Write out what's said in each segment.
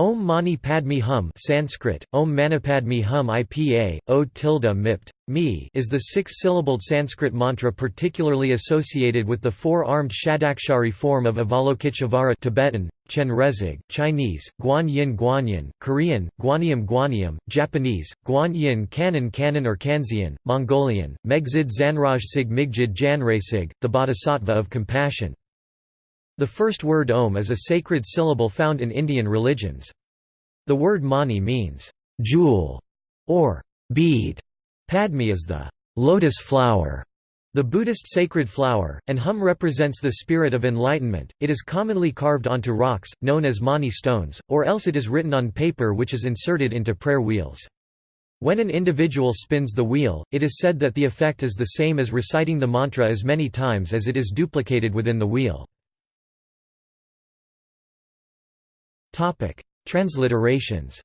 Om Mani Padme Hum Sanskrit, Om Manipadme Hum IPA, O tilde mipt, me is the six-syllabled Sanskrit mantra particularly associated with the four-armed Shadakshari form of Avalokiteshvara Tibetan, Chen Rezig, Chinese, Guan Yin Guanyin, Korean, Guanyam Guanyam, Japanese, Guan Yin Kanon Kanon or Kanzeon, Mongolian, Megzid Zanraj Sig Migjid Janrasig, the Bodhisattva of compassion. The first word Om is a sacred syllable found in Indian religions. The word mani means, jewel, or bead. Padme is the lotus flower, the Buddhist sacred flower, and hum represents the spirit of enlightenment. It is commonly carved onto rocks, known as mani stones, or else it is written on paper which is inserted into prayer wheels. When an individual spins the wheel, it is said that the effect is the same as reciting the mantra as many times as it is duplicated within the wheel. Topic: Transliterations.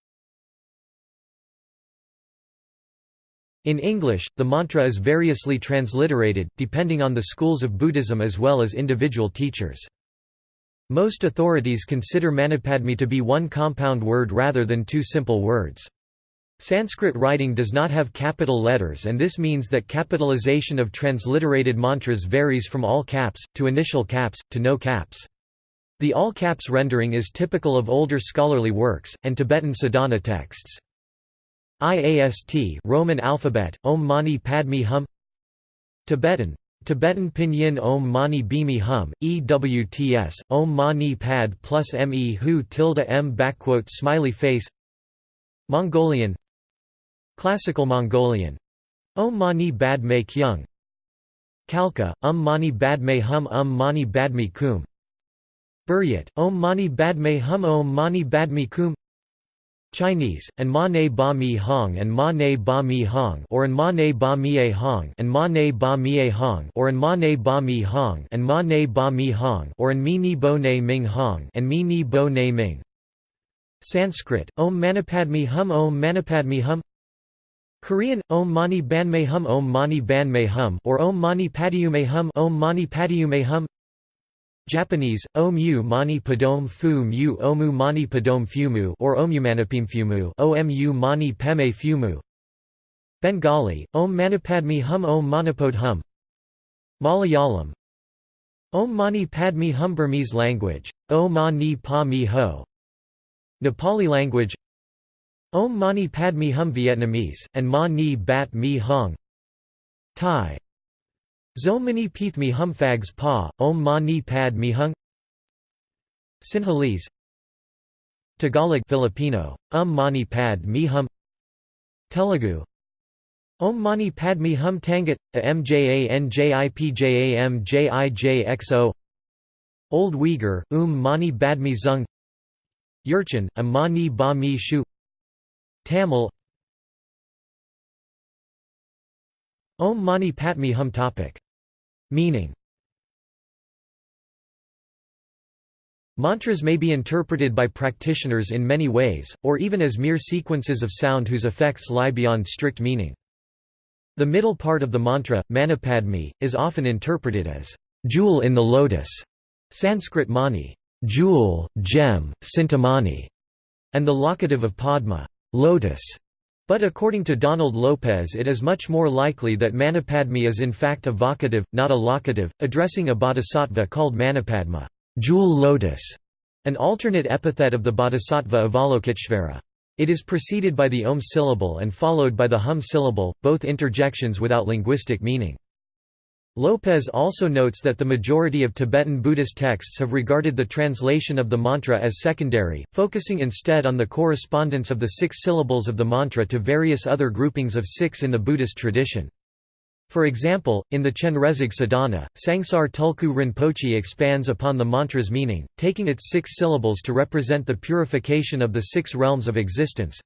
In English, the mantra is variously transliterated, depending on the schools of Buddhism as well as individual teachers. Most authorities consider Manipadme to be one compound word rather than two simple words. Sanskrit writing does not have capital letters and this means that capitalization of transliterated mantras varies from all caps, to initial caps, to no caps. The all-caps rendering is typical of older scholarly works, and Tibetan sadhana texts. IAST Roman alphabet, Om Mani Padme Hum. Tibetan. Tibetan Pinyin Om Mani Bimi Hum, EWTS, Om Mani Pad plus Me Hu tilde M backquote smiley face. Mongolian. Classical Mongolian. Om Mani Bad Me Kyung. Khalkha, Um Mani Bad Me Hum Um Mani Bad Me Kum Buryat, Om Mani Badme Hum Om Mani Badme Kum Chinese, and Ma Ne Ba Mi Hong and Ma Ne Ba Mi Hong or an Ma Ne Ba Mi Hong and Ma Ne Ba Mi Hong or an Ma Ne Ba Mi Hong and Ma Ne Ba Mi Hong or an Mi Ni Bo Ne Ming Hong and Mi Ni Bo Ne Ming Sanskrit, Om Manipadme Hum Om Manipadme Hum Korean, Om Mani Banme Hum Om Mani Banme Hum or Om Mani Padiume Hum Om Mani Padiume Hum Japanese, Omu mani padome fu mu omu mani padome fumu or omumanipimfumu omu mani peme fumu. Bengali, Om manipadmi Hum Om Manipod Hum. Malayalam Om Mani Padme Hum Burmese language, O Ma Ni Pa Mi Ho. Nepali language Om Mani Padme Hum Vietnamese, and Ma Ni Bat Mi Hong. Thai Zomani Peeth Mi Hum Phags Pa, Om Ma Ni Pad Mi Hung. Sinhalese Tagalog Filipino, Um Mani Pad Mi Hum. Telugu Om Mani Padme Hum Tangut, A Old Uyghur, Um Mani Badmi Zung. Jurchen, A Mani Ba Mi Shu. Tamil Om Mani Padme Hum topic Meaning Mantras may be interpreted by practitioners in many ways, or even as mere sequences of sound whose effects lie beyond strict meaning. The middle part of the mantra, Manipadme, is often interpreted as jewel in the lotus, Sanskrit mani, jewel, gem, sintamani, and the locative of Padma, lotus. But according to Donald Lopez it is much more likely that Manipadme is in fact a vocative, not a locative, addressing a bodhisattva called Manipadma jewel lotus", an alternate epithet of the bodhisattva Avalokiteshvara. It is preceded by the om syllable and followed by the hum syllable, both interjections without linguistic meaning. Lopez also notes that the majority of Tibetan Buddhist texts have regarded the translation of the mantra as secondary, focusing instead on the correspondence of the six syllables of the mantra to various other groupings of six in the Buddhist tradition. For example, in the Chenrezig Sadhana, Tsangsar Tulku Rinpoche expands upon the mantra's meaning, taking its six syllables to represent the purification of the six realms of existence.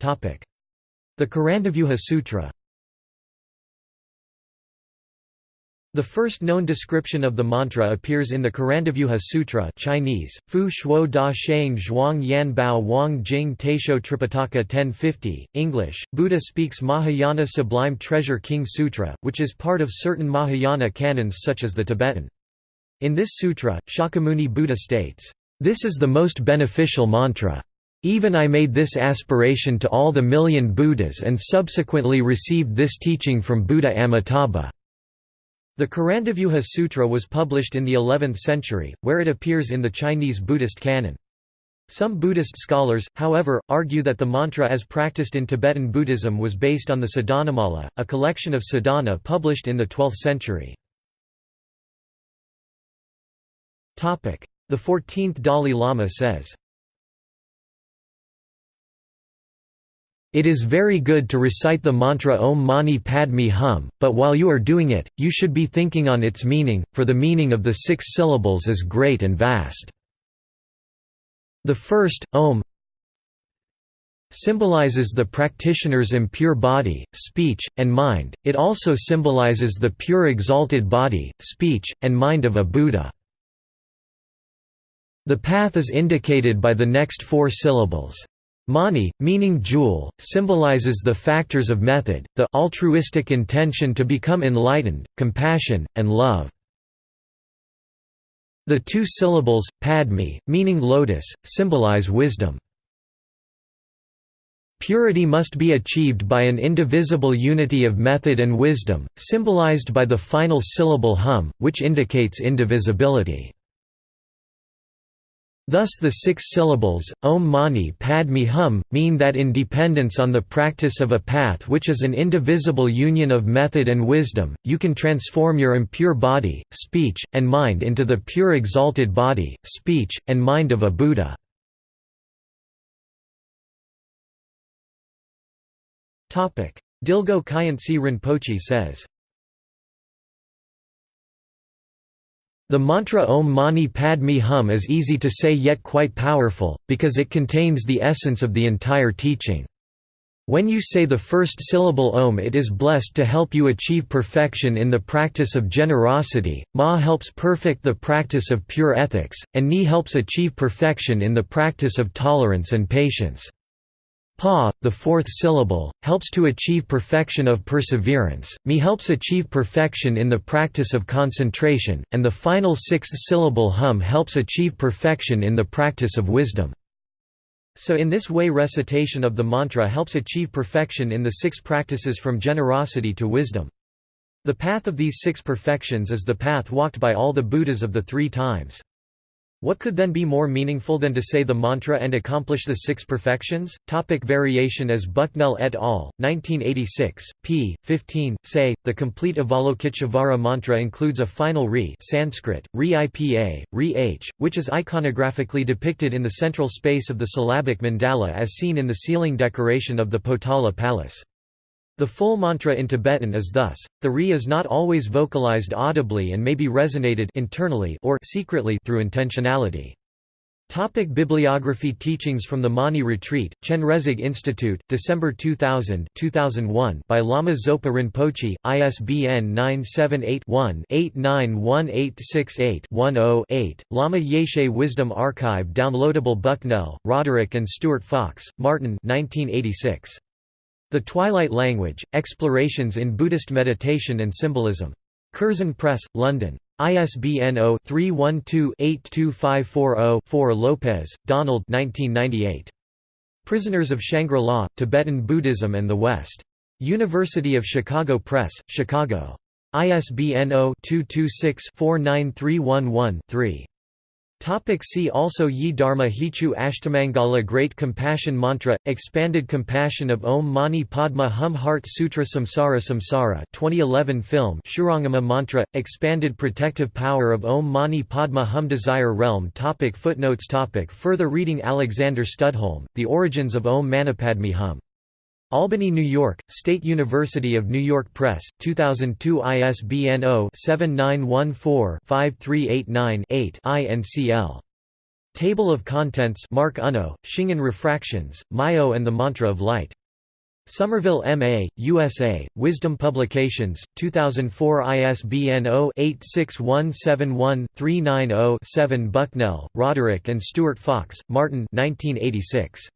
The Karandavyuha Sutra The first known description of the mantra appears in the Karandavyuha Sutra Chinese, Fu Shuo Da Sheng Zhuang Yan Bao Wang Jing Taisho Tripitaka 1050, English, Buddha speaks Mahayana Sublime Treasure King Sutra, which is part of certain Mahayana canons such as the Tibetan. In this sutra, Shakyamuni Buddha states, "...this is the most beneficial mantra. Even I made this aspiration to all the million Buddhas and subsequently received this teaching from Buddha Amitabha." The Karandavyuha Sutra was published in the 11th century, where it appears in the Chinese Buddhist canon. Some Buddhist scholars, however, argue that the mantra as practiced in Tibetan Buddhism was based on the Sadhanamala, a collection of sadhana published in the 12th century. The 14th Dalai Lama says, It is very good to recite the mantra Om Mani Padme Hum, but while you are doing it, you should be thinking on its meaning, for the meaning of the six syllables is great and vast. The first, Om symbolizes the practitioner's impure body, speech, and mind, it also symbolizes the pure exalted body, speech, and mind of a Buddha. The path is indicated by the next four syllables. Mani, meaning jewel, symbolizes the factors of method, the altruistic intention to become enlightened, compassion, and love. The two syllables, padmi, meaning lotus, symbolize wisdom. Purity must be achieved by an indivisible unity of method and wisdom, symbolized by the final syllable hum, which indicates indivisibility. Thus the six syllables, Om Mani Padme Hum, mean that in dependence on the practice of a path which is an indivisible union of method and wisdom, you can transform your impure body, speech, and mind into the pure exalted body, speech, and mind of a Buddha. Dilgo Khyentse Rinpoche says The mantra Om Mani Padme Hum is easy to say yet quite powerful, because it contains the essence of the entire teaching. When you say the first syllable Om it is blessed to help you achieve perfection in the practice of generosity, Ma helps perfect the practice of pure ethics, and Ni helps achieve perfection in the practice of tolerance and patience. Pa, the fourth syllable, helps to achieve perfection of perseverance, mi helps achieve perfection in the practice of concentration, and the final sixth syllable hum helps achieve perfection in the practice of wisdom. So in this way recitation of the mantra helps achieve perfection in the six practices from generosity to wisdom. The path of these six perfections is the path walked by all the Buddhas of the three times. What could then be more meaningful than to say the mantra and accomplish the six perfections? Topic variation as Bucknell et al., 1986, p. 15, say, the complete Avalokiteshvara mantra includes a final re Sanskrit, re ipa, re h, which is iconographically depicted in the central space of the syllabic mandala as seen in the ceiling decoration of the Potala Palace. The full mantra in Tibetan is thus, the re is not always vocalized audibly and may be resonated internally or secretly through intentionality. Topic Bibliography Teachings from the Mani Retreat, Chenrezig Institute, December 2000 2001 by Lama Zopa Rinpoche, ISBN 978-1-891868-10-8, Lama Yeshe Wisdom Archive Downloadable Bucknell, Roderick and Stuart Fox, Martin 1986. The Twilight Language, Explorations in Buddhist Meditation and Symbolism. Curzon Press, London. ISBN 0-312-82540-4 Lopez, Donald Prisoners of Shangri-La, Tibetan Buddhism and the West. University of Chicago Press, Chicago. ISBN 0-226-49311-3. Topic see also Ye Dharma Hetu Ashtamangala Great Compassion Mantra Expanded Compassion of Om Mani Padma Hum Heart Sutra Samsara Samsara 2011 film Shurangama Mantra Expanded Protective Power of Om Mani Padma Hum Desire Realm topic Footnotes topic Further reading Alexander Studholme The Origins of Om Manipadme Hum Albany, New York, State University of New York Press, 2002 ISBN 0-7914-5389-8 INCL. Table of Contents Mark Unno, Shingon Refractions, Mayo and the Mantra of Light. Somerville, M.A., USA, Wisdom Publications, 2004 ISBN 0-86171-390-7 Bucknell, Roderick and Stuart Fox, Martin 1986.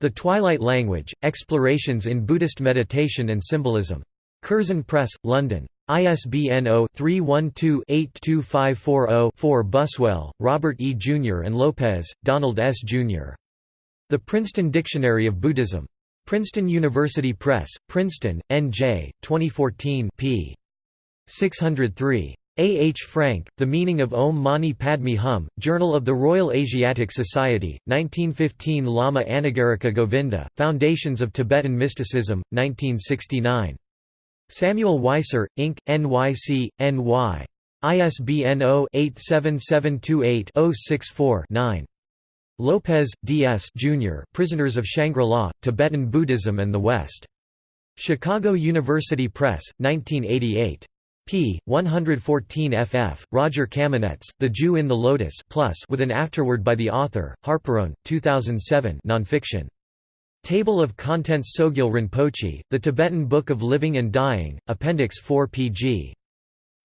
The Twilight Language, Explorations in Buddhist Meditation and Symbolism. Curzon Press, London. ISBN 0-312-82540-4 Buswell, Robert E. Jr. and Lopez, Donald S. Jr. The Princeton Dictionary of Buddhism. Princeton University Press, Princeton, N.J., 2014 p. 603. A. H. Francke, The Meaning of Om Mani Padme Hum, Journal of the Royal Asiatic Society, 1915 Lama Anagarika Govinda, Foundations of Tibetan Mysticism, 1969. Samuel Weiser, Inc., NYC, NY. ISBN 0-87728-064-9. Lopez, D.S. Jr. Prisoners of Shangri-La, Tibetan Buddhism and the West. Chicago University Press, 1988 p. 114 ff. Rodger Kamenetz, The Jew in the Lotus plus with an afterword by the author, Harperone, 2007 nonfiction. Table of Contents Sogyal Rinpoche, The Tibetan Book of Living and Dying, Appendix 4 pg.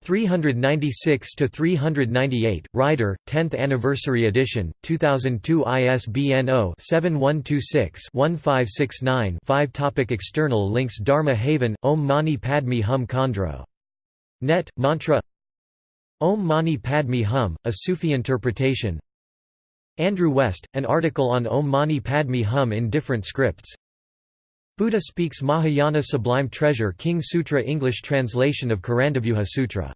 396–398, Rider, 10th Anniversary Edition, 2002 ISBN 0-7126-1569-5 Topic External links Dharma Haven, Om Mani Padme Hum Khandro. Net, Mantra. Om Mani Padme Hum, a Sufi interpretation. Andrew West, an article on Om Mani Padme Hum in different scripts. Buddha speaks Mahayana Sublime Treasure King Sutra English translation of Karandavyuha Sutra